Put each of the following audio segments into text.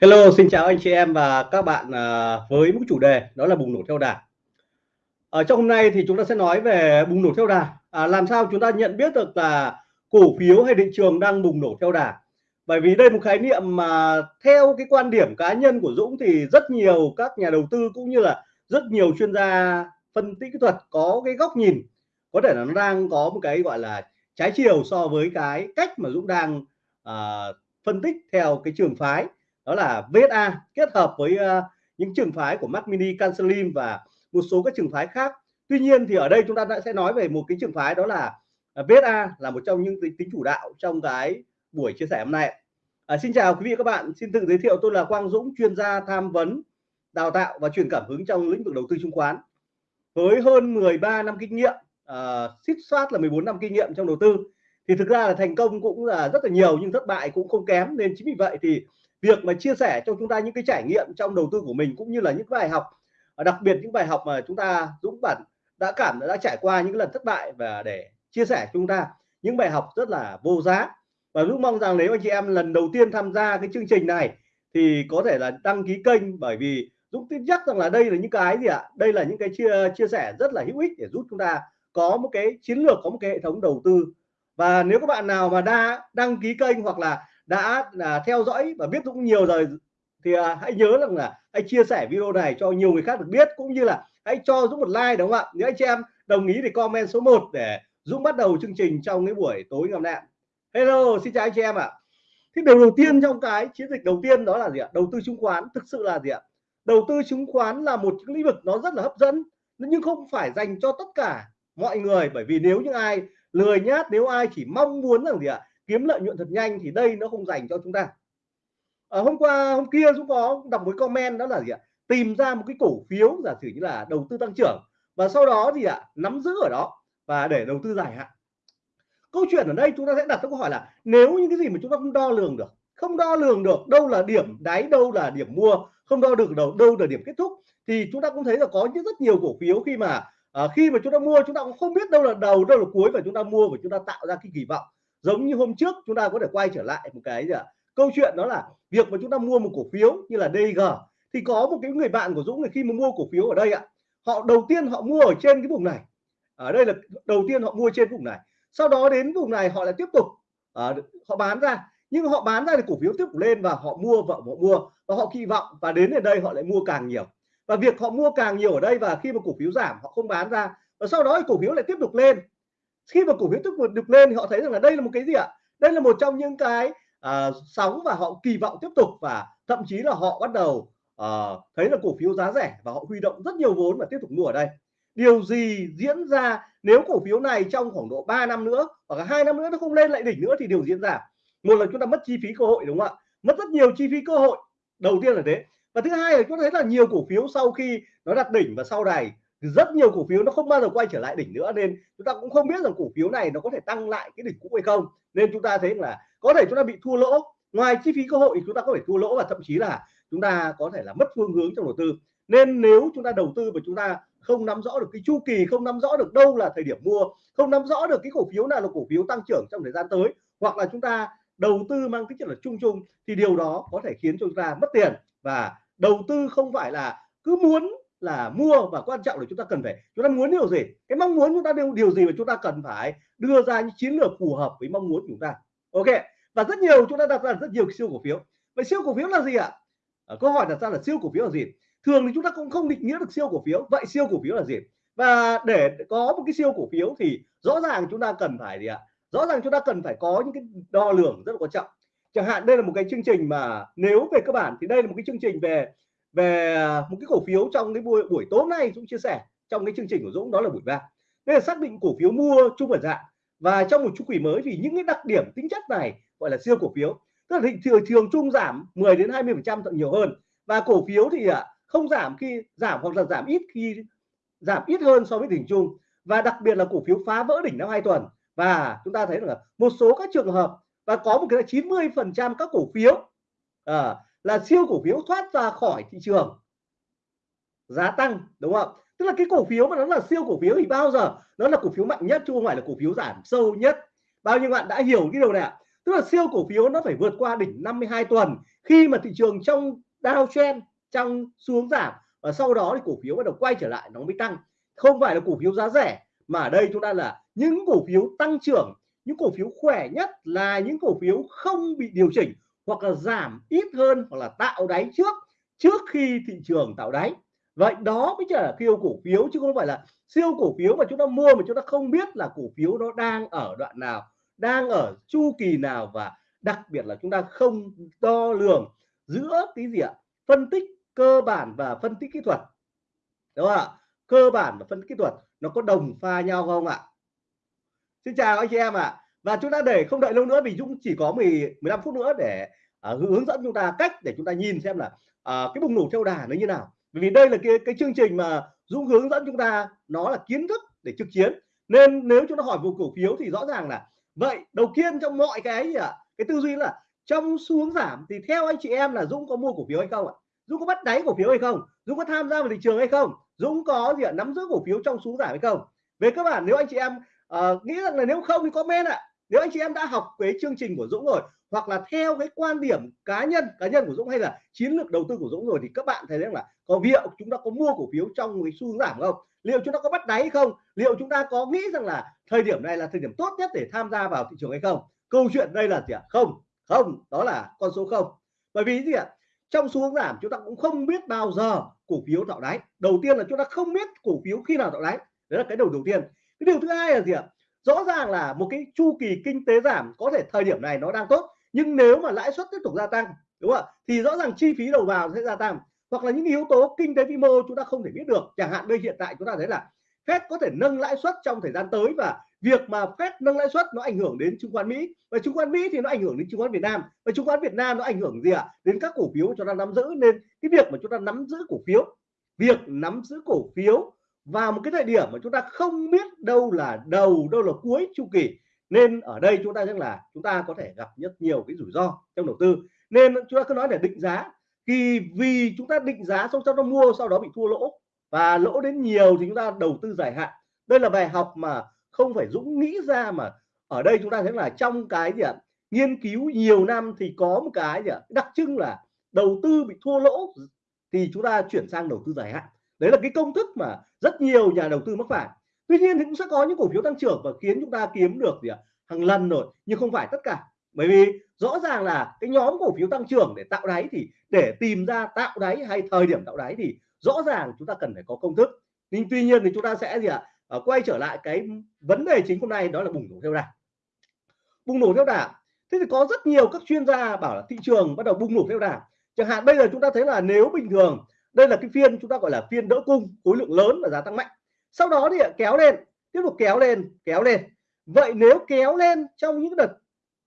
Hello, xin chào anh chị em và các bạn à, với một chủ đề đó là bùng nổ theo đà. Ở trong hôm nay thì chúng ta sẽ nói về bùng nổ theo đà. À, làm sao chúng ta nhận biết được là cổ phiếu hay thị trường đang bùng nổ theo đà? Bởi vì đây là một khái niệm mà theo cái quan điểm cá nhân của Dũng thì rất nhiều các nhà đầu tư cũng như là rất nhiều chuyên gia phân tích kỹ thuật có cái góc nhìn có thể là nó đang có một cái gọi là trái chiều so với cái cách mà Dũng đang à, phân tích theo cái trường phái đó là VSA kết hợp với uh, những trường phái của Mac Mini, Cancelim và một số các trường phái khác. Tuy nhiên thì ở đây chúng ta đã sẽ nói về một cái trường phái đó là ờ, VSA là một trong những tính, tính chủ đạo trong cái buổi chia sẻ hôm nay. À, xin chào quý vị và các bạn, xin tự giới thiệu tôi là Quang Dũng, chuyên gia tham vấn, đào tạo và truyền cảm hứng trong lĩnh vực đầu tư chứng khoán. Với hơn 13 năm kinh nghiệm, uh, xích soát là 14 năm kinh nghiệm trong đầu tư thì thực ra là thành công cũng là rất là nhiều nhưng thất bại cũng không kém nên chính vì vậy thì việc mà chia sẻ cho chúng ta những cái trải nghiệm trong đầu tư của mình cũng như là những bài học à, đặc biệt những bài học mà chúng ta Dũng bản đã cảm, đã trải qua những lần thất bại và để chia sẻ cho chúng ta, những bài học rất là vô giá. Và Dũng mong rằng nếu anh chị em lần đầu tiên tham gia cái chương trình này thì có thể là đăng ký kênh, bởi vì Dũng tin chắc rằng là đây là những cái gì ạ? Đây là những cái chia chia sẻ rất là hữu ích để giúp chúng ta có một cái chiến lược, có một cái hệ thống đầu tư. Và nếu các bạn nào mà đã đăng ký kênh hoặc là đã là theo dõi và biết Dũng nhiều rồi. Thì à, hãy nhớ rằng là hãy chia sẻ video này cho nhiều người khác được biết cũng như là hãy cho Dũng một like đúng không ạ? Nếu anh chị em đồng ý thì comment số 1 để Dũng bắt đầu chương trình trong cái buổi tối ngày hôm nay. Hello xin chào anh chị em ạ. À. thì điều đầu tiên trong cái chiến dịch đầu tiên đó là gì ạ? Đầu tư chứng khoán thực sự là gì ạ? Đầu tư chứng khoán là một lĩnh vực nó rất là hấp dẫn nhưng không phải dành cho tất cả mọi người bởi vì nếu như ai lười nhát nếu ai chỉ mong muốn rằng gì ạ? Kiếm lợi nhuận thật nhanh thì đây nó không dành cho chúng ta. Ở hôm qua hôm kia chúng có đọc một comment đó là gì ạ? Tìm ra một cái cổ phiếu giả sử như là đầu tư tăng trưởng và sau đó thì ạ nắm giữ ở đó và để đầu tư dài hạn. Câu chuyện ở đây chúng ta sẽ đặt câu hỏi là nếu những cái gì mà chúng ta không đo lường được không đo lường được đâu là điểm đáy đâu là điểm mua không đo được đâu đâu là điểm kết thúc thì chúng ta cũng thấy là có những rất nhiều cổ phiếu khi mà à, khi mà chúng ta mua chúng ta cũng không biết đâu là đầu đâu là cuối và chúng ta mua và chúng ta tạo ra cái kỳ vọng giống như hôm trước chúng ta có thể quay trở lại một cái gì ạ? Câu chuyện đó là việc mà chúng ta mua một cổ phiếu như là DG thì có một cái người bạn của Dũng này khi mà mua cổ phiếu ở đây ạ họ đầu tiên họ mua ở trên cái vùng này. Ở đây là đầu tiên họ mua trên vùng này. Sau đó đến vùng này họ lại tiếp tục à, họ bán ra. Nhưng họ bán ra thì cổ phiếu tiếp tục lên và họ mua và họ mua và họ kỳ vọng và đến ở đây họ lại mua càng nhiều. Và việc họ mua càng nhiều ở đây và khi mà cổ phiếu giảm họ không bán ra và sau đó thì cổ phiếu lại tiếp tục lên khi mà cổ phiếu tiếp tục được lên thì họ thấy rằng là đây là một cái gì ạ? Đây là một trong những cái uh, sóng và họ kỳ vọng tiếp tục và thậm chí là họ bắt đầu uh, thấy là cổ phiếu giá rẻ và họ huy động rất nhiều vốn và tiếp tục mua ở đây. Điều gì diễn ra nếu cổ phiếu này trong khoảng độ 3 năm nữa hoặc là hai năm nữa nó không lên lại đỉnh nữa thì điều diễn ra? Một là chúng ta mất chi phí cơ hội đúng không ạ? Mất rất nhiều chi phí cơ hội đầu tiên là thế. Và thứ hai là chúng ta thấy là nhiều cổ phiếu sau khi nó đạt đỉnh và sau này rất nhiều cổ phiếu nó không bao giờ quay trở lại đỉnh nữa, nên chúng ta cũng không biết rằng cổ phiếu này nó có thể tăng lại cái đỉnh cũ hay không. Nên chúng ta thấy là có thể chúng ta bị thua lỗ. Ngoài chi phí cơ hội thì chúng ta có thể thua lỗ và thậm chí là chúng ta có thể là mất phương hướng trong đầu tư. Nên nếu chúng ta đầu tư và chúng ta không nắm rõ được cái chu kỳ, không nắm rõ được đâu là thời điểm mua, không nắm rõ được cái cổ phiếu nào là cổ phiếu tăng trưởng trong thời gian tới, hoặc là chúng ta đầu tư mang tính chất là chung chung, thì điều đó có thể khiến cho chúng ta mất tiền. Và đầu tư không phải là cứ muốn là mua và quan trọng là chúng ta cần phải chúng ta muốn điều gì? Cái mong muốn chúng ta điều điều gì mà chúng ta cần phải đưa ra những chiến lược phù hợp với mong muốn chúng ta? Ok và rất nhiều chúng ta đặt ra rất nhiều siêu cổ phiếu. Vậy siêu cổ phiếu là gì ạ? À, câu hỏi đặt ra là siêu cổ phiếu là gì? Thường thì chúng ta cũng không định nghĩa được siêu cổ phiếu. Vậy siêu cổ phiếu là gì? Và để có một cái siêu cổ phiếu thì rõ ràng chúng ta cần phải gì ạ? Rõ ràng chúng ta cần phải có những cái đo lường rất là quan trọng. Chẳng hạn đây là một cái chương trình mà nếu về cơ bản thì đây là một cái chương trình về về à, một cái cổ phiếu trong cái buổi buổi tối nay Dũng chia sẻ trong cái chương trình của Dũng đó là buổi ba nên là xác định cổ phiếu mua chung và dạng và trong một chu kỳ mới thì những cái đặc điểm tính chất này gọi là siêu cổ phiếu. Tức là thị trường thường chung giảm 10 đến 20 phần trăm thậm nhiều hơn. Và cổ phiếu thì à, không giảm khi giảm hoặc là giảm ít khi giảm ít hơn so với đỉnh chung. Và đặc biệt là cổ phiếu phá vỡ đỉnh năm hai tuần. Và chúng ta thấy là một số các trường hợp và có một cái là 90 phần trăm các cổ phiếu à, là siêu cổ phiếu thoát ra khỏi thị trường giá tăng đúng không tức là cái cổ phiếu mà nó là siêu cổ phiếu thì bao giờ nó là cổ phiếu mạnh nhất chứ không phải là cổ phiếu giảm sâu nhất bao nhiêu bạn đã hiểu cái điều này ạ tức là siêu cổ phiếu nó phải vượt qua đỉnh 52 tuần khi mà thị trường trong downtrend trong xuống giảm và sau đó thì cổ phiếu bắt đầu quay trở lại nó mới tăng không phải là cổ phiếu giá rẻ mà ở đây chúng ta là những cổ phiếu tăng trưởng những cổ phiếu khỏe nhất là những cổ phiếu không bị điều chỉnh hoặc là giảm ít hơn hoặc là tạo đáy trước trước khi thị trường tạo đáy. Vậy đó mới chỉ là siêu cổ phiếu chứ không phải là siêu cổ phiếu mà chúng ta mua mà chúng ta không biết là cổ phiếu nó đang ở đoạn nào, đang ở chu kỳ nào và đặc biệt là chúng ta không đo lường giữa cái gì ạ? Phân tích cơ bản và phân tích kỹ thuật. Đúng không ạ? Cơ bản và phân tích kỹ thuật nó có đồng pha nhau không ạ? Xin chào anh chị em ạ và chúng ta để không đợi lâu nữa vì Dũng chỉ có 10 15 phút nữa để uh, hướng dẫn chúng ta cách để chúng ta nhìn xem là uh, cái bùng nổ theo đà nó như nào. Bởi vì đây là cái cái chương trình mà Dũng hướng dẫn chúng ta nó là kiến thức để trực chiến. Nên nếu chúng ta hỏi về cổ phiếu thì rõ ràng là vậy đầu tiên trong mọi cái gì ạ? Cái tư duy là trong xuống giảm thì theo anh chị em là Dũng có mua cổ phiếu hay không ạ? Dũng có bắt đáy cổ phiếu hay không? Dũng có tham gia vào thị trường hay không? Dũng có gì ạ? Nắm giữ cổ phiếu trong xuống giảm hay không? Về cơ bản nếu anh chị em uh, nghĩ rằng là nếu không thì comment ạ nếu anh chị em đã học cái chương trình của Dũng rồi, hoặc là theo cái quan điểm cá nhân cá nhân của Dũng hay là chiến lược đầu tư của Dũng rồi, thì các bạn thấy rằng là có liệu chúng ta có mua cổ phiếu trong cái xu hướng giảm không? Liệu chúng ta có bắt đáy không? Liệu chúng ta có nghĩ rằng là thời điểm này là thời điểm tốt nhất để tham gia vào thị trường hay không? Câu chuyện đây là gì ạ? Không không, đó là con số không. Bởi vì gì ạ? Trong xu hướng giảm, chúng ta cũng không biết bao giờ cổ phiếu tạo đáy. Đầu tiên là chúng ta không biết cổ phiếu khi nào tạo đáy. Đấy là cái đầu đầu tiên. Cái điều thứ hai là gì ạ? Rõ ràng là một cái chu kỳ kinh tế giảm, có thể thời điểm này nó đang tốt, nhưng nếu mà lãi suất tiếp tục gia tăng, đúng không ạ? Thì rõ ràng chi phí đầu vào sẽ gia tăng. Hoặc là những yếu tố kinh tế vĩ mô chúng ta không thể biết được. Chẳng hạn đây hiện tại chúng ta thấy là Fed có thể nâng lãi suất trong thời gian tới và việc mà Fed nâng lãi suất nó ảnh hưởng đến chứng khoán Mỹ. Và chứng khoán Mỹ thì nó ảnh hưởng đến chứng khoán Việt Nam. Và chứng khoán Việt Nam nó ảnh hưởng gì ạ? À? đến các cổ phiếu chúng ta nắm giữ. Nên cái việc mà chúng ta nắm giữ cổ phiếu, việc nắm giữ cổ phiếu vào một cái thời điểm mà chúng ta không biết đâu là đầu, đâu là cuối chu kỳ, nên ở đây chúng ta rằng là chúng ta có thể gặp rất nhiều cái rủi ro trong đầu tư. Nên chúng ta cứ nói để định giá, thì vì chúng ta định giá xong sau đó mua, sau đó bị thua lỗ, và lỗ đến nhiều thì chúng ta đầu tư dài hạn. Đây là bài học mà không phải Dũng nghĩ ra mà ở đây chúng ta thấy là trong cái gì ạ? Nghiên cứu nhiều năm thì có một cái gì ạ? Đặc trưng là đầu tư bị thua lỗ thì chúng ta chuyển sang đầu tư dài hạn đấy là cái công thức mà rất nhiều nhà đầu tư mắc phải. Tuy nhiên thì cũng sẽ có những cổ phiếu tăng trưởng và khiến chúng ta kiếm được gì ạ? Hàng lần rồi nhưng không phải tất cả. Bởi vì rõ ràng là cái nhóm cổ phiếu tăng trưởng để tạo đáy thì để tìm ra tạo đáy hay thời điểm tạo đáy thì rõ ràng chúng ta cần phải có công thức. Nhưng tuy nhiên thì chúng ta sẽ gì ạ? À, quay trở lại cái vấn đề chính hôm nay đó là bùng nổ theo đà. Bùng nổ theo đà. Thế thì có rất nhiều các chuyên gia bảo là thị trường bắt đầu bùng nổ theo đà. Chẳng hạn bây giờ chúng ta thấy là nếu bình thường đây là cái phiên chúng ta gọi là phiên đỡ cung, khối lượng lớn và giá tăng mạnh. Sau đó thì kéo lên, tiếp tục kéo lên kéo lên. Vậy nếu kéo lên trong những đợt,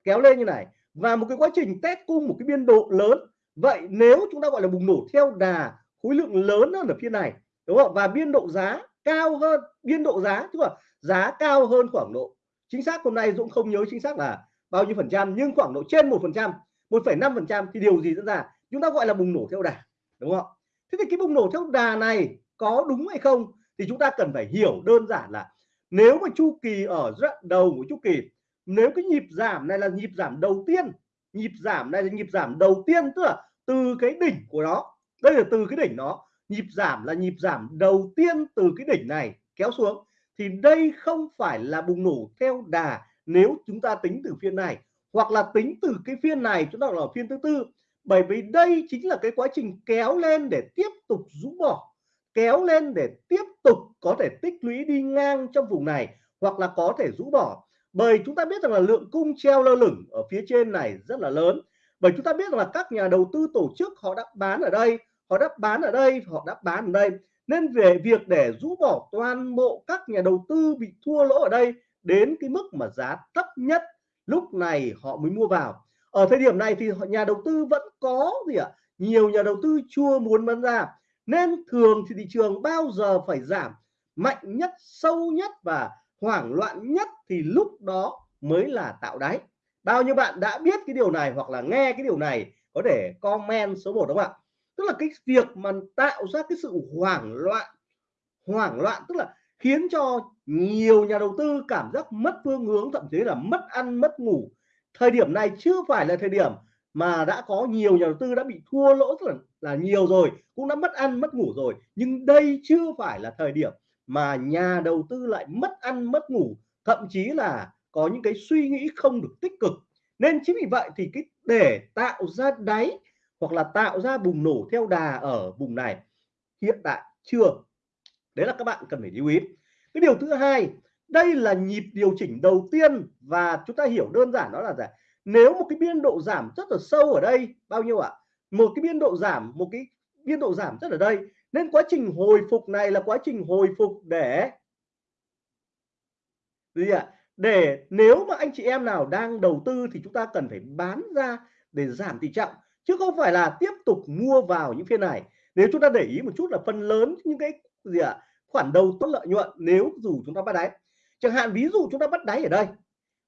kéo lên như này, và một cái quá trình test cung, một cái biên độ lớn, vậy nếu chúng ta gọi là bùng nổ theo đà khối lượng lớn hơn ở phiên này, đúng không? Và biên độ giá cao hơn, biên độ giá, tức là giá cao hơn khoảng độ. Chính xác hôm nay Dũng không nhớ chính xác là bao nhiêu phần trăm, nhưng khoảng độ trên một phần trăm, một phẩy năm phần trăm thì điều gì diễn ra? Chúng ta gọi là bùng nổ theo đà, đúng không thế thì cái bùng nổ theo đà này có đúng hay không thì chúng ta cần phải hiểu đơn giản là nếu mà chu kỳ ở đoạn đầu của chu kỳ, nếu cái nhịp giảm này là nhịp giảm đầu tiên, nhịp giảm này là nhịp giảm đầu tiên, tức là từ cái đỉnh của nó, đây là từ cái đỉnh nó, nhịp giảm là nhịp giảm đầu tiên từ cái đỉnh này kéo xuống, thì đây không phải là bùng nổ theo đà nếu chúng ta tính từ phiên này, hoặc là tính từ cái phiên này, chúng ta là phiên thứ tư bởi vì đây chính là cái quá trình kéo lên để tiếp tục rũ bỏ, kéo lên để tiếp tục có thể tích lũy đi ngang trong vùng này hoặc là có thể rũ bỏ. Bởi chúng ta biết rằng là lượng cung treo lơ lửng ở phía trên này rất là lớn. Bởi chúng ta biết rằng là các nhà đầu tư tổ chức họ đã bán ở đây, họ đã bán ở đây, họ đã bán ở đây. Nên về việc để rũ bỏ toàn bộ các nhà đầu tư bị thua lỗ ở đây đến cái mức mà giá thấp nhất, lúc này họ mới mua vào ở thời điểm này thì nhà đầu tư vẫn có gì ạ? Nhiều nhà đầu tư chưa muốn bán ra. Nên thường thì thị trường bao giờ phải giảm mạnh nhất, sâu nhất và hoảng loạn nhất thì lúc đó mới là tạo đáy. Bao nhiêu bạn đã biết cái điều này hoặc là nghe cái điều này có thể comment số 1 đúng không ạ? Tức là cái việc mà tạo ra cái sự hoảng loạn hoảng loạn tức là khiến cho nhiều nhà đầu tư cảm giác mất phương hướng, thậm chí là mất ăn, mất ngủ thời điểm này chưa phải là thời điểm mà đã có nhiều nhà đầu tư đã bị thua lỗ rất là, là nhiều rồi cũng đã mất ăn mất ngủ rồi. Nhưng đây chưa phải là thời điểm mà nhà đầu tư lại mất ăn mất ngủ. Thậm chí là có những cái suy nghĩ không được tích cực. Nên chính vì vậy thì cái để tạo ra đáy hoặc là tạo ra bùng nổ theo đà ở vùng này hiện tại chưa. Đấy là các bạn cần phải lưu ý. Cái điều thứ hai đây là nhịp điều chỉnh đầu tiên và chúng ta hiểu đơn giản đó là gì? Nếu một cái biên độ giảm rất là sâu ở đây, bao nhiêu ạ? Một cái biên độ giảm, một cái biên độ giảm rất ở đây. Nên quá trình hồi phục này là quá trình hồi phục để gì ạ? Để nếu mà anh chị em nào đang đầu tư thì chúng ta cần phải bán ra để giảm tỷ trọng, chứ không phải là tiếp tục mua vào những phiên này. Nếu chúng ta để ý một chút là phần lớn những cái gì ạ? Khoản đầu tốt lợi nhuận nếu dù chúng ta bắt đáy chẳng hạn ví dụ chúng ta bắt đáy ở đây,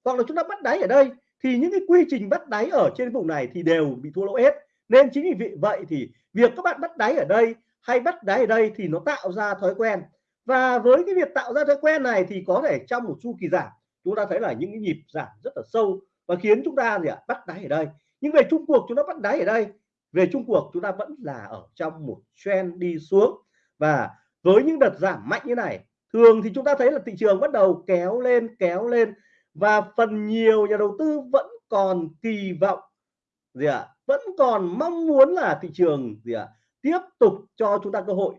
hoặc là chúng ta bắt đáy ở đây, thì những cái quy trình bắt đáy ở trên vùng này thì đều bị thua lỗ hết. Nên chính vì vậy thì việc các bạn bắt đáy ở đây hay bắt đáy ở đây thì nó tạo ra thói quen. Và với cái việc tạo ra thói quen này thì có thể trong một chu kỳ giảm, chúng ta thấy là những cái nhịp giảm rất là sâu và khiến chúng ta gì ạ? Bắt đáy ở đây. Nhưng về chung cuộc chúng ta bắt đáy ở đây, về chung cuộc chúng ta vẫn là ở trong một trend đi xuống. Và với những đợt giảm mạnh như này thường thì chúng ta thấy là thị trường bắt đầu kéo lên kéo lên và phần nhiều nhà đầu tư vẫn còn kỳ vọng. Gì ạ? Vẫn còn mong muốn là thị trường, gì ạ, tiếp tục cho chúng ta cơ hội.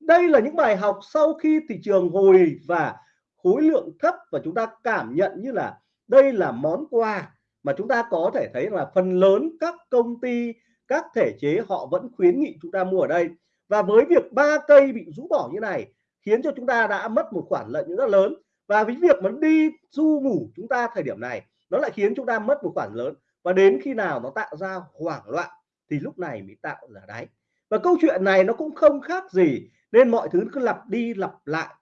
Đây là những bài học sau khi thị trường hồi và khối lượng thấp và chúng ta cảm nhận như là đây là món quà mà chúng ta có thể thấy là phần lớn các công ty, các thể chế họ vẫn khuyến nghị chúng ta mua ở đây. Và với việc ba cây bị rũ bỏ như này khiến cho chúng ta đã mất một khoản lợi nhuận rất lớn. Và với việc mà đi du ngủ chúng ta thời điểm này, nó lại khiến chúng ta mất một khoản lớn. Và đến khi nào nó tạo ra hoảng loạn, thì lúc này mới tạo ra đáy. Và câu chuyện này nó cũng không khác gì, nên mọi thứ cứ lặp đi lặp lại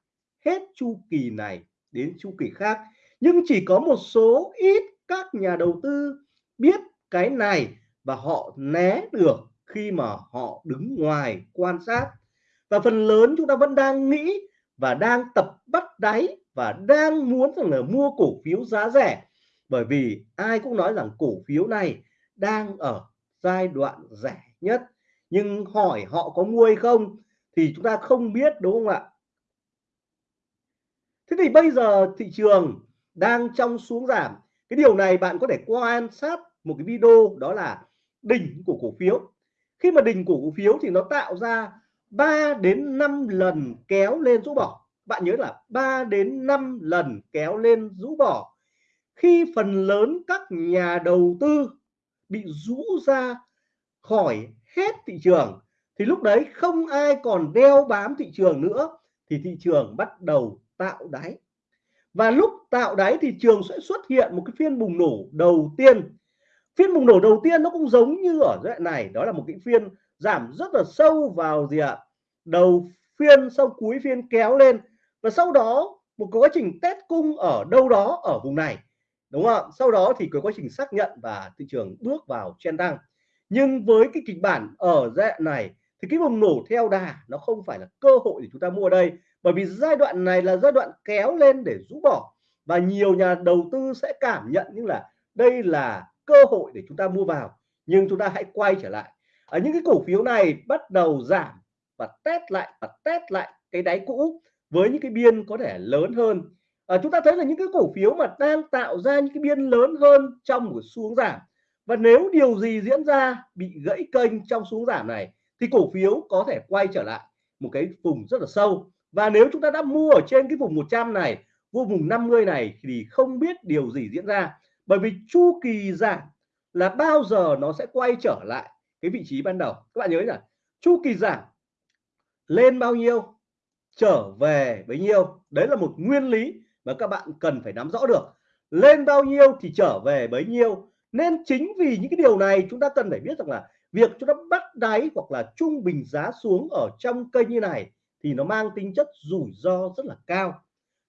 hết chu kỳ này đến chu kỳ khác. Nhưng chỉ có một số ít các nhà đầu tư biết cái này và họ né được khi mà họ đứng ngoài quan sát và phần lớn chúng ta vẫn đang nghĩ và đang tập bắt đáy và đang muốn rằng là mua cổ phiếu giá rẻ. Bởi vì ai cũng nói rằng cổ phiếu này đang ở giai đoạn rẻ nhất. Nhưng hỏi họ có mua hay không thì chúng ta không biết, đúng không ạ? Thế thì bây giờ thị trường đang trong xuống giảm. Cái điều này bạn có thể quan sát một cái video, đó là đỉnh của cổ phiếu. Khi mà đỉnh của cổ phiếu thì nó tạo ra 3 đến 5 lần kéo lên rũ bỏ. Bạn nhớ là 3 đến 5 lần kéo lên rũ bỏ. Khi phần lớn các nhà đầu tư bị rũ ra khỏi hết thị trường, thì lúc đấy không ai còn đeo bám thị trường nữa, thì thị trường bắt đầu tạo đáy. Và lúc tạo đáy thị trường sẽ xuất hiện một cái phiên bùng nổ đầu tiên. Phiên bùng nổ đầu tiên nó cũng giống như ở đoạn này, đó là một cái phiên giảm rất là sâu vào gì ạ? Đầu phiên sau cuối phiên kéo lên. Và sau đó, một quá trình test cung ở đâu đó ở vùng này, đúng không ạ? Sau đó thì có quá trình xác nhận và thị trường bước vào chen tăng nhưng với cái kịch bản ở giai đoạn này thì cái bùng nổ theo đà nó không phải là cơ hội để chúng ta mua đây. Bởi vì giai đoạn này là giai đoạn kéo lên để rũ bỏ. Và nhiều nhà đầu tư sẽ cảm nhận như là đây là cơ hội để chúng ta mua vào. Nhưng chúng ta hãy quay trở lại ở những cái cổ phiếu này bắt đầu giảm và test lại và test lại cái đáy cũ với những cái biên có thể lớn hơn. À, chúng ta thấy là những cái cổ phiếu mà đang tạo ra những cái biên lớn hơn trong một xuống giảm. Và nếu điều gì diễn ra bị gãy kênh trong xuống giảm này thì cổ phiếu có thể quay trở lại một cái vùng rất là sâu. Và nếu chúng ta đã mua ở trên cái vùng 100 này vô vùng 50 này thì không biết điều gì diễn ra. Bởi vì chu kỳ giảm là bao giờ nó sẽ quay trở lại cái vị trí ban đầu. Các bạn nhớ là chu kỳ giảm. Lên bao nhiêu? Trở về bấy nhiêu? Đấy là một nguyên lý mà các bạn cần phải nắm rõ được. Lên bao nhiêu thì trở về bấy nhiêu? Nên chính vì những cái điều này, chúng ta cần phải biết rằng là việc chúng ta bắt đáy hoặc là trung bình giá xuống ở trong kênh như này thì nó mang tính chất rủi ro rất là cao.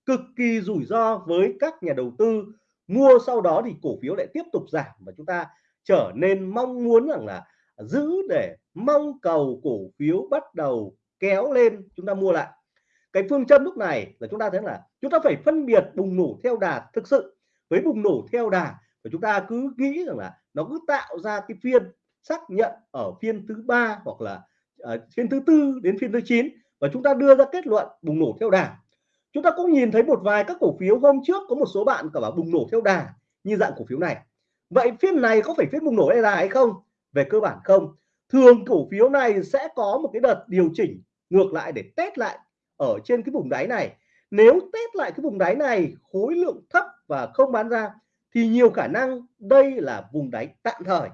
Cực kỳ rủi ro với các nhà đầu tư. Mua sau đó thì cổ phiếu lại tiếp tục giảm và chúng ta trở nên mong muốn rằng là giữ để mong cầu cổ phiếu bắt đầu kéo lên chúng ta mua lại. Cái phương châm lúc này là chúng ta thấy là chúng ta phải phân biệt bùng nổ theo đà thực sự. Với bùng nổ theo đà và chúng ta cứ nghĩ rằng là nó cứ tạo ra cái phiên xác nhận ở phiên thứ ba hoặc là uh, phiên thứ tư đến phiên thứ 9 và chúng ta đưa ra kết luận bùng nổ theo đà. Chúng ta cũng nhìn thấy một vài các cổ phiếu hôm trước có một số bạn cả bảo bùng nổ theo đà như dạng cổ phiếu này. Vậy phiên này có phải phiên bùng nổ theo đà hay không? Về cơ bản không. Thường cổ phiếu này sẽ có một cái đợt điều chỉnh ngược lại để test lại ở trên cái vùng đáy này. Nếu test lại cái vùng đáy này, khối lượng thấp và không bán ra, thì nhiều khả năng đây là vùng đáy tạm thời.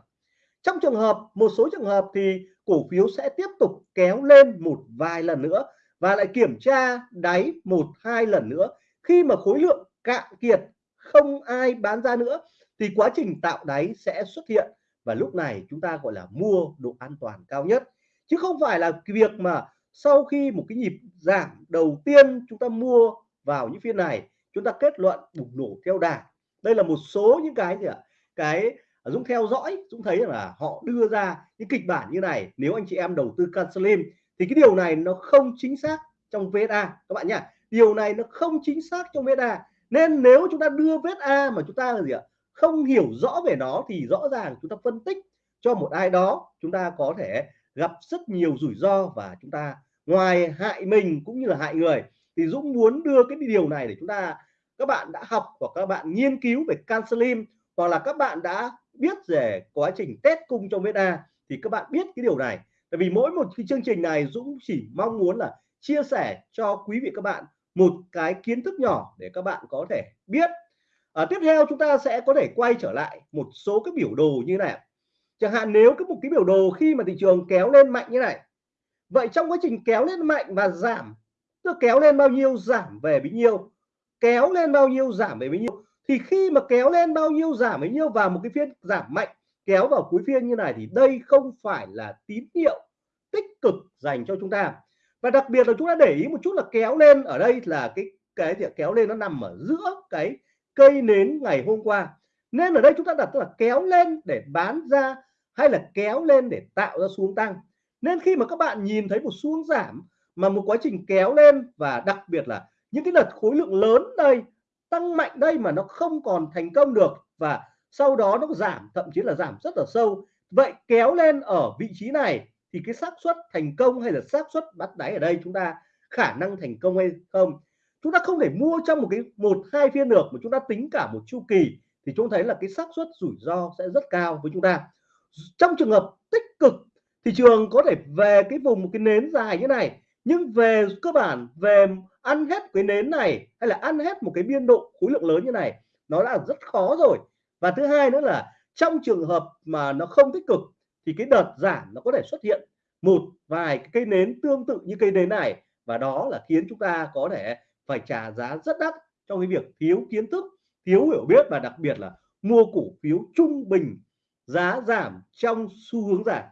Trong trường hợp, một số trường hợp thì cổ phiếu sẽ tiếp tục kéo lên một vài lần nữa và lại kiểm tra đáy một, hai lần nữa. Khi mà khối lượng cạn kiệt, không ai bán ra nữa, thì quá trình tạo đáy sẽ xuất hiện và lúc này chúng ta, gọi là, mua độ an toàn cao nhất. Chứ không phải là cái việc mà sau khi một cái nhịp giảm đầu tiên chúng ta mua vào những phiên này, chúng ta kết luận bùng nổ theo đà. Đây là một số những cái gì ạ? Cái à, Dũng theo dõi, Dũng thấy là họ đưa ra những kịch bản như này, nếu anh chị em đầu tư Canslim thì cái điều này nó không chính xác trong VSA các bạn nhá. Điều này nó không chính xác trong VSA nên nếu chúng ta đưa VSA mà chúng ta là gì ạ? Không hiểu rõ về nó thì rõ ràng chúng ta phân tích cho một ai đó, chúng ta có thể gặp rất nhiều rủi ro và chúng ta ngoài hại mình cũng như là hại người. Thì Dũng muốn đưa cái điều này để chúng ta, các bạn đã học hoặc các bạn nghiên cứu về Cancelim hoặc là các bạn đã biết về quá trình test cung trong beta thì các bạn biết cái điều này. Tại vì mỗi một cái chương trình này Dũng chỉ mong muốn là chia sẻ cho quý vị các bạn một cái kiến thức nhỏ để các bạn có thể biết à, tiếp theo chúng ta sẽ có thể quay trở lại một số cái biểu đồ như này. Chẳng hạn nếu cái một cái biểu đồ khi mà thị trường kéo lên mạnh như này vậy trong quá trình kéo lên mạnh và giảm tức kéo lên bao nhiêu giảm về bấy nhiêu kéo lên bao nhiêu giảm về bấy nhiêu thì khi mà kéo lên bao nhiêu giảm bấy nhiêu vào một cái phiên giảm mạnh kéo vào cuối phiên như này thì đây không phải là tín hiệu tích cực dành cho chúng ta. Và đặc biệt là chúng ta để ý một chút là kéo lên ở đây là cái cái thì kéo lên nó nằm ở giữa cái cây nến ngày hôm qua. Nên ở đây chúng ta đặt là kéo lên để bán ra hay là kéo lên để tạo ra xuống tăng. Nên khi mà các bạn nhìn thấy một xuống giảm mà một quá trình kéo lên và đặc biệt là những cái đợt khối lượng lớn đây, tăng mạnh đây mà nó không còn thành công được và sau đó nó giảm, thậm chí là giảm rất là sâu. Vậy kéo lên ở vị trí này thì cái xác suất thành công hay là xác suất bắt đáy ở đây chúng ta khả năng thành công hay không? Chúng ta không thể mua trong một cái, một, hai phiên được mà chúng ta tính cả một chu kỳ thì chúng thấy là cái xác suất rủi ro sẽ rất cao với chúng ta. Trong trường hợp tích cực thị trường có thể về cái vùng một cái nến dài như này, nhưng về cơ bản, về ăn hết cái nến này hay là ăn hết một cái biên độ khối lượng lớn như này, nó là rất khó rồi. Và thứ hai nữa là trong trường hợp mà nó không tích cực thì cái đợt giảm nó có thể xuất hiện một vài cái cây nến tương tự như cây nến này và đó là khiến chúng ta có thể phải trả giá rất đắt trong cái việc thiếu kiến thức thiếu hiểu biết và đặc biệt là mua cổ phiếu trung bình giá giảm trong xu hướng giảm.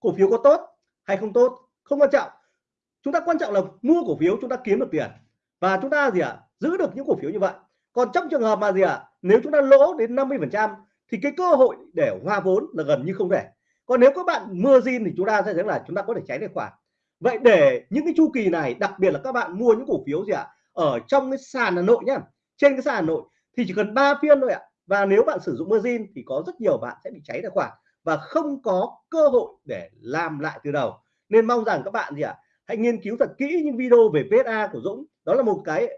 Cổ phiếu có tốt hay không tốt? Không quan trọng. Chúng ta quan trọng là mua cổ phiếu chúng ta kiếm được tiền. Và chúng ta gì ạ? À, giữ được những cổ phiếu như vậy. Còn trong trường hợp mà gì ạ? À, nếu chúng ta lỗ đến 50 phần trăm thì cái cơ hội để hoa vốn là gần như không thể. Còn nếu các bạn mưa zin thì chúng ta sẽ thấy là chúng ta có thể tránh tài khoản vậy để những cái chu kỳ này đặc biệt là các bạn mua những cổ phiếu gì ạ? À, ở trong cái sàn Hà Nội nhá. Trên cái sàn Hà Nội thì chỉ cần 3 phiên thôi ạ. Và nếu bạn sử dụng margin thì có rất nhiều bạn sẽ bị cháy tài khoản và không có cơ hội để làm lại từ đầu. Nên mong rằng các bạn gì ạ? À, hãy nghiên cứu thật kỹ những video về PSA của Dũng. Đó là một cái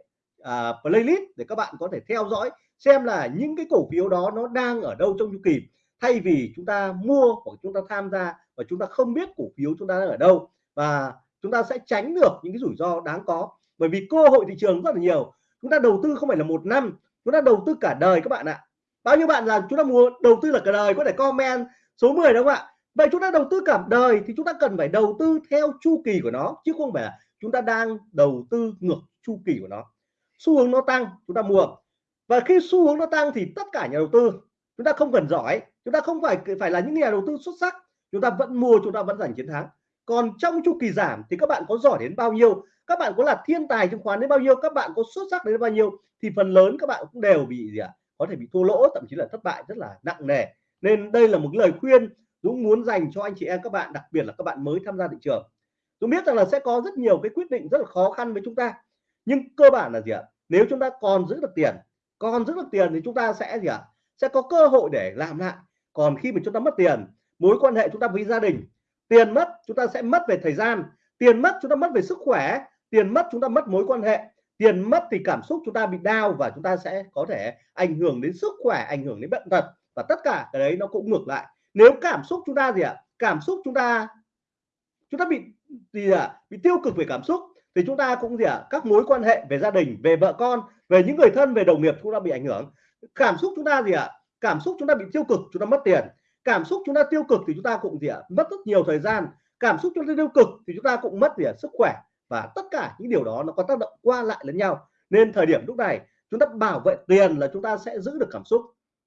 uh, playlist để các bạn có thể theo dõi xem là những cái cổ phiếu đó nó đang ở đâu trong chu kỳ. Thay vì chúng ta mua hoặc chúng ta tham gia và chúng ta không biết cổ phiếu chúng ta đang ở đâu và chúng ta sẽ tránh được những cái rủi ro đáng có bởi vì cơ hội thị trường rất là nhiều chúng ta đầu tư không phải là một năm chúng ta đầu tư cả đời các bạn ạ bao nhiêu bạn là chúng ta mua đầu tư là cả đời có thể comment số 10 đúng không ạ vậy chúng ta đầu tư cả đời thì chúng ta cần phải đầu tư theo chu kỳ của nó chứ không phải là chúng ta đang đầu tư ngược chu kỳ của nó xu hướng nó tăng chúng ta mua và khi xu hướng nó tăng thì tất cả nhà đầu tư chúng ta không cần giỏi chúng ta không phải phải là những nhà đầu tư xuất sắc chúng ta vẫn mua chúng ta vẫn giành chiến thắng còn trong chu kỳ giảm thì các bạn có giỏi đến bao nhiêu, các bạn có là thiên tài chứng khoán đến bao nhiêu, các bạn có xuất sắc đến bao nhiêu, thì phần lớn các bạn cũng đều bị gì ạ? Có thể bị thua lỗ, thậm chí là thất bại rất là nặng nề. Nên đây là một lời khuyên Dũng muốn dành cho anh chị em các bạn, đặc biệt là các bạn mới tham gia thị trường. Dũng biết rằng là sẽ có rất nhiều cái quyết định rất là khó khăn với chúng ta. Nhưng cơ bản là gì ạ? Nếu chúng ta còn giữ được tiền, còn giữ được tiền thì chúng ta sẽ gì ạ? Sẽ có cơ hội để làm lại. Còn khi mà chúng ta mất tiền, mối quan hệ chúng ta với gia đình tiền mất chúng ta sẽ mất về thời gian tiền mất chúng ta mất về sức khỏe tiền mất chúng ta mất mối quan hệ tiền mất thì cảm xúc chúng ta bị đau và chúng ta sẽ có thể ảnh hưởng đến sức khỏe ảnh hưởng đến bệnh tật và tất cả cái đấy nó cũng ngược lại nếu cảm xúc chúng ta gì ạ cảm xúc chúng ta chúng ta bị gì ạ bị tiêu cực về cảm xúc thì chúng ta cũng gì ạ các mối quan hệ về gia đình về vợ con về những người thân về đồng nghiệp chúng ta bị ảnh hưởng cảm xúc chúng ta gì ạ cảm xúc chúng ta bị tiêu cực chúng ta mất tiền cảm xúc chúng ta tiêu cực thì chúng ta cũng gì ạ mất rất nhiều thời gian cảm xúc chúng ta tiêu cực thì chúng ta cũng mất gì ạ sức khỏe và tất cả những điều đó nó có tác động qua lại lẫn nhau nên thời điểm lúc này chúng ta bảo vệ tiền là chúng ta sẽ giữ được cảm xúc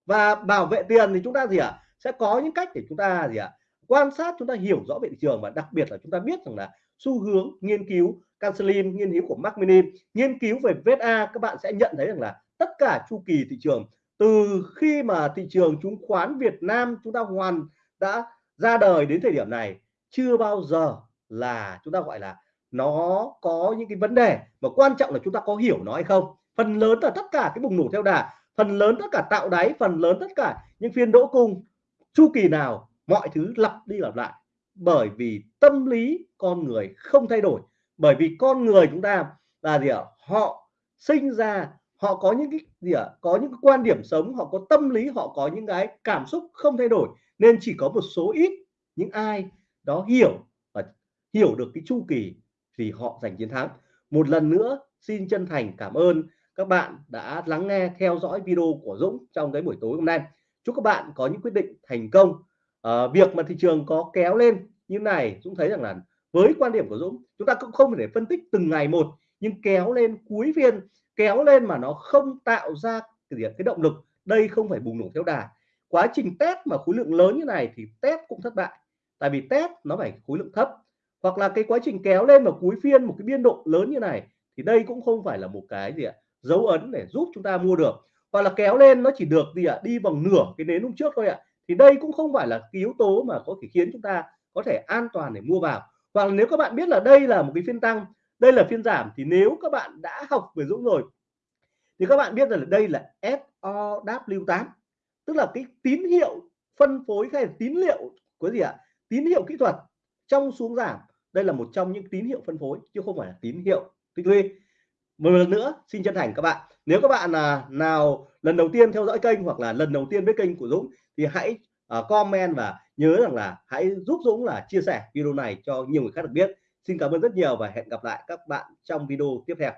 và bảo vệ tiền thì chúng ta gì ạ sẽ có những cách để chúng ta gì ạ quan sát chúng ta hiểu rõ về thị trường và đặc biệt là chúng ta biết rằng là xu hướng nghiên cứu Cancelim nghiên cứu của Mark Minim nghiên cứu về VSA các bạn sẽ nhận thấy rằng là tất cả chu kỳ thị trường từ khi mà thị trường chứng khoán Việt Nam chúng ta hoàn đã ra đời đến thời điểm này, chưa bao giờ là chúng ta gọi là nó có những cái vấn đề. Mà quan trọng là chúng ta có hiểu nó hay không. Phần lớn là tất cả cái bùng nổ theo đà, phần lớn tất cả tạo đáy, phần lớn tất cả những phiên đỗ cung, chu kỳ nào, mọi thứ lặp đi lặp lại. Bởi vì tâm lý con người không thay đổi. Bởi vì con người chúng ta là gì ạ? Họ sinh ra họ có những cái gì ạ? Có những cái quan điểm sống họ có tâm lý họ có những cái cảm xúc không thay đổi nên chỉ có một số ít những ai đó hiểu và hiểu được cái chu kỳ thì họ giành chiến thắng. Một lần nữa xin chân thành cảm ơn các bạn đã lắng nghe theo dõi video của Dũng trong cái buổi tối hôm nay. Chúc các bạn có những quyết định thành công. À, việc mà thị trường có kéo lên như này Dũng thấy rằng là với quan điểm của Dũng chúng ta cũng không thể phân tích từng ngày một nhưng kéo lên cuối phiên kéo lên mà nó không tạo ra cái, cái động lực. Đây không phải bùng nổ theo đà. Quá trình test mà khối lượng lớn như này thì test cũng thất bại. Tại vì test nó phải khối lượng thấp. Hoặc là cái quá trình kéo lên vào cuối phiên một cái biên độ lớn như này thì đây cũng không phải là một cái gì ạ? Dấu ấn để giúp chúng ta mua được. Hoặc là kéo lên nó chỉ được gì ạ? Đi bằng nửa cái nến hôm trước thôi ạ. Thì đây cũng không phải là cái yếu tố mà có thể khiến chúng ta có thể an toàn để mua vào. Hoặc nếu các bạn biết là đây là một cái phiên tăng đây là phiên giảm thì nếu các bạn đã học về Dũng rồi thì các bạn biết rằng là đây là SOW8 tức là cái tín hiệu phân phối hay là tín hiệu của gì ạ? Tín hiệu kỹ thuật trong xuống giảm. Đây là một trong những tín hiệu phân phối chứ không phải là tín hiệu tích lũy. Một lần nữa xin chân thành các bạn nếu các bạn là nào lần đầu tiên theo dõi kênh hoặc là lần đầu tiên với kênh của Dũng thì hãy uh, comment và nhớ rằng là hãy giúp Dũng là chia sẻ video này cho nhiều người khác được biết xin cảm ơn rất nhiều và hẹn gặp lại các bạn trong video tiếp theo.